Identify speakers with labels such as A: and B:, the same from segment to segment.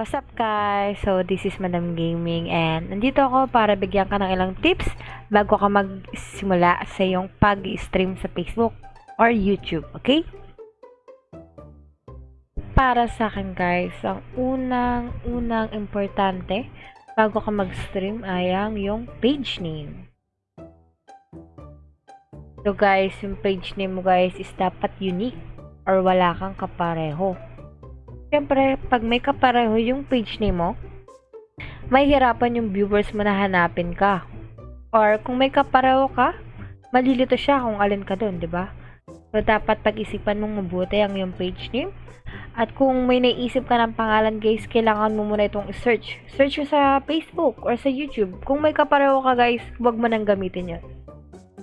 A: What's up guys? So this is Madam Gaming and nandito ako para bigyan ka ng ilang tips bago ka magsimula sa iyong pag-stream sa Facebook or YouTube, okay? Para sa akin guys, ang unang-unang importante bago ka mag-stream ay ang yung page name. So guys, yung page name mo guys is dapat unique or wala kang kapareho. Siyempre, pag may kapareho yung page name mo, may hirapan yung viewers mo na hanapin ka. Or kung may kapareho ka, malilito siya kung alin ka doon, di ba? So, dapat pag-isipan mong mabuti ang yung page name. At kung may naisip ka ng pangalan, guys, kailangan mo muna itong search. Search mo sa Facebook or sa YouTube. Kung may kapareho ka, guys, huwag mo nang gamitin yun.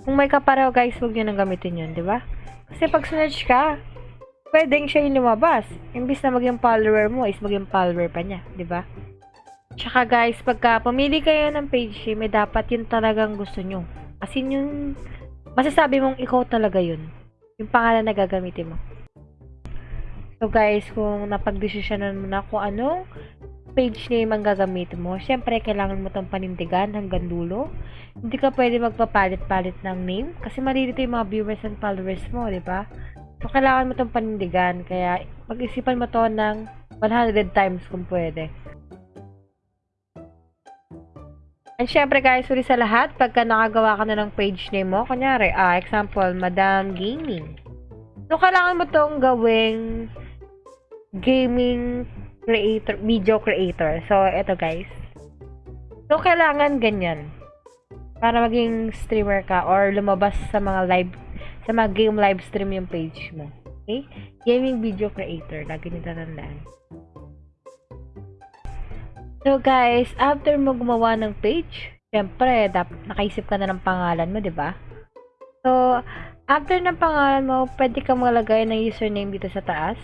A: Kung may kapareho, guys, huwag nyo nang gamitin yun, di ba? Kasi pag search ka, pwedeng siya yung lumabas. Imbis na maging follower mo, is maging follower pa niya, di ba? Tsaka guys, pagka pumili kayo ng page name, eh, dapat yun talagang gusto nyo. Kasi yung masasabi mong ikaw talaga yun. Yung pangalan na gagamitin mo. So guys, kung napagdesisyonan mo na kung anong page name ang gagamitin mo, syempre kailangan mo itong panindigan hanggang dulo. Hindi ka pwede magpapalit-palit ng name kasi malilito yung mga viewers and followers mo, di ba? So, kailangan mo itong panindigan. Kaya, mag-isipan mo to ng 100 times kung pwede. And syempre guys, huli sa lahat, pagka nakagawa ka na ng page name mo, kunyari, ah, example, Madam Gaming. So, kailangan mo tong gawing gaming creator, video creator. So, eto guys. So, kailangan ganyan. Para maging streamer ka or lumabas sa mga live sa mga game live stream yung page mo. Okay? Gaming video creator. Lagi nito tandaan. So, guys, after mo gumawa ng page, syempre, dapat nakaisip ka na ng pangalan mo, di ba? So, after ng pangalan mo, pwede ka maglagay ng username dito sa taas.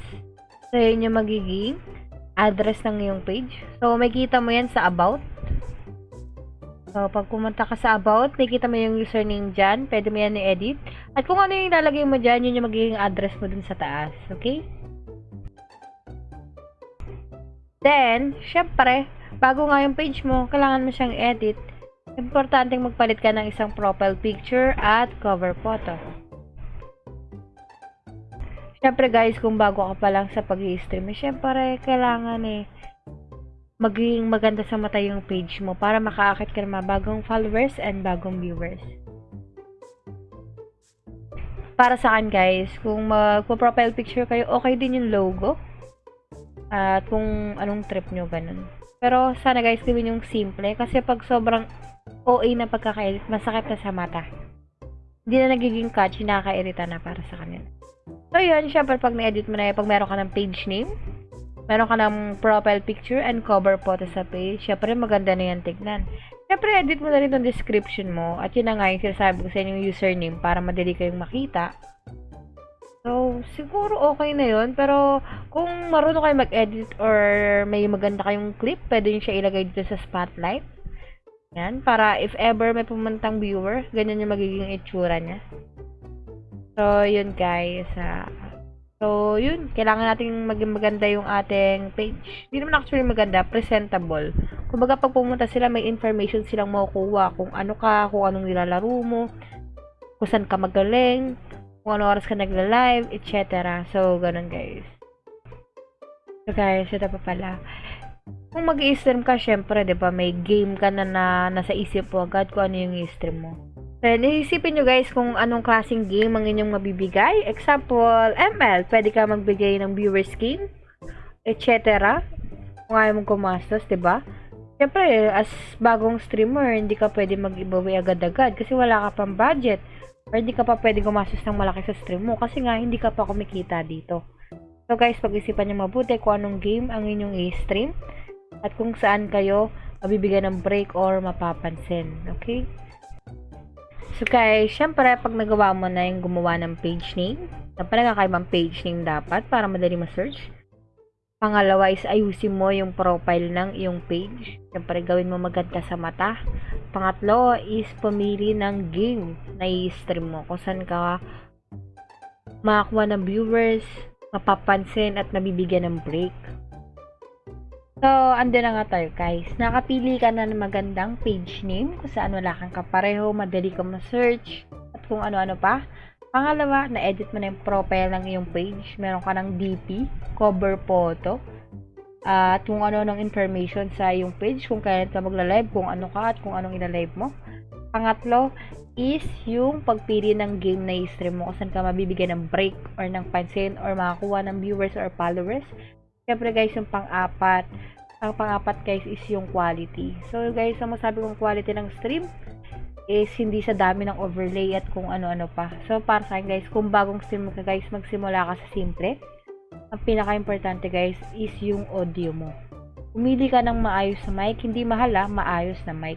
A: So, yun yung magiging address ng iyong page. So, makita mo yan sa about. So, pag pumunta ka sa about, nakikita mo yung username dyan. Pwede mo yan i-edit. At kung ano yung ilalagay mo dyan, yun yung magiging address mo dun sa taas. Okay? Then, syempre, bago nga yung page mo, kailangan mo siyang edit. Importante magpalit ka ng isang profile picture at cover photo. Syempre guys, kung bago ka pa lang sa pag-i-stream, syempre, kailangan eh, maging maganda sa mata yung page mo para makaakit ka ng mga bagong followers and bagong viewers. Para sa akin guys, kung magpo-profile picture kayo, okay din yung logo. At kung anong trip nyo, ganun. Pero sana guys, gawin yung simple. Kasi pag sobrang OA na pagkakaedit, masakit na sa mata. Hindi na nagiging catchy, nakakairita na para sa kanila. So yun, syempre pag na-edit mo na yun, pag meron ka ng page name, meron ka ng profile picture and cover photo sa page, syempre maganda na yan tignan. Syempre, edit mo na rin yung description mo at yun na nga yung sinasabi ko sa inyo yung username para madali kayong makita. So, siguro okay na yun. Pero, kung marunong kayo mag-edit or may maganda kayong clip, pwede nyo siya ilagay dito sa spotlight. Yan, para if ever may pumantang viewer, ganyan yung magiging itsura niya. So, yun guys. Uh, So, yun. Kailangan natin maging maganda yung ating page. Hindi naman actually maganda. Presentable. Kumbaga, pag pumunta sila, may information silang makukuha. Kung ano ka, kung anong nilalaro mo, kung saan ka magaling, kung ano oras ka nagla-live, etc. So, ganun guys. So, guys, ito pa pala. Kung mag stream ka, syempre, di ba, may game ka na, na nasa isip mo agad kung ano yung i-stream mo. Then, iisipin nyo guys kung anong klaseng game ang inyong mabibigay. Example, ML. Pwede ka magbigay ng viewer skin, etc. Kung ayaw mong kumastos, ba diba? Siyempre, as bagong streamer, hindi ka pwede mag-giveaway agad-agad kasi wala ka pang budget. Or hindi ka pa pwede gumastos ng malaki sa stream mo kasi nga hindi ka pa kumikita dito. So guys, pag-isipan nyo mabuti kung anong game ang inyong i-stream at kung saan kayo mabibigyan ng break or mapapansin. Okay? So guys, syempre pag nagawa mo na yung gumawa ng page name, na pala kakaibang page name dapat para madali ma-search. Pangalawa is ayusin mo yung profile ng iyong page. Syempre gawin mo maganda sa mata. Pangatlo is pumili ng game na i-stream mo kung saan ka makakuha ng viewers, mapapansin at mabibigyan ng break. So, ando na nga tayo guys. Nakapili ka na ng magandang page name kung saan wala kang kapareho, madali ka ma-search, at kung ano-ano pa. Pangalawa, na-edit mo na yung profile ng iyong page. Meron ka ng DP, cover photo, at kung ano ng information sa iyong page, kung kailan ka magla-live, kung ano ka at kung anong ila-live mo. Pangatlo is yung pagpili ng game na i-stream mo kung saan ka mabibigyan ng break or ng pansin or makakuha ng viewers or followers. Siyempre guys, yung pang-apat, ang pang-apat guys is yung quality. So guys, ang masabi kong quality ng stream is hindi sa dami ng overlay at kung ano-ano pa. So para sa akin guys, kung bagong stream ka guys, magsimula ka sa simple. Ang pinaka-importante guys is yung audio mo. Pumili ka ng maayos na mic, hindi mahal ah, maayos na mic.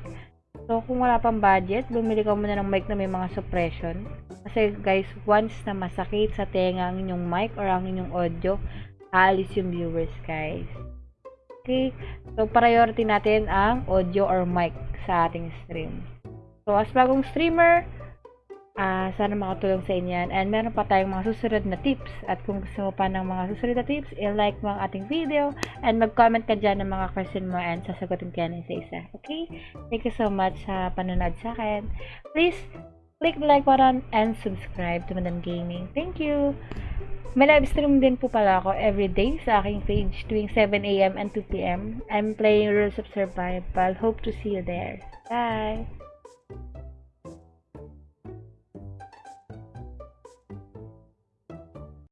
A: So kung wala pang budget, bumili ka muna ng mic na may mga suppression. Kasi guys, once na masakit sa tenga ang inyong mic or ang inyong audio, aalis yung viewers guys. Okay? So, priority natin ang audio or mic sa ating stream. So, as bagong streamer, ah sana makatulong sa inyo yan. And meron pa tayong mga susunod na tips. At kung gusto mo pa ng mga susunod na tips, i-like mo ang ating video and mag-comment ka dyan ng mga question mo and sasagutin ka yan isa-isa. Okay? Thank you so much sa panonood sa akin. Please, click the like button and subscribe to Madam Gaming. Thank you! May live stream din po pala ako everyday sa aking page tuwing 7am and 2pm. I'm playing Rules of Survival. Hope to see you there. Bye!